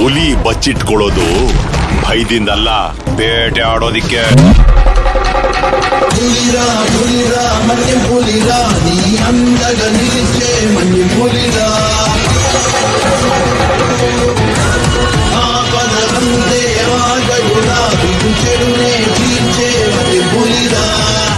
ಹುಲಿ ಬಚ್ಚಿಟ್ಕೊಳ್ಳೋದು ಭಯದಿಂದಲ್ಲ ಬೇಟೆ ಆಡೋದಿಕ್ಕೆ ಹುಲಿರಾ ಹುಲಿರಾ ಮನೆ ಹುಲಿರಾ ನೀ ಅಂದಗ ನಿಲಿಸೆ ಮನೆ ಹುಲಿರಾ ಆಪದ ಬಂದೆ ಆಗ ಗುಲಾಬಿ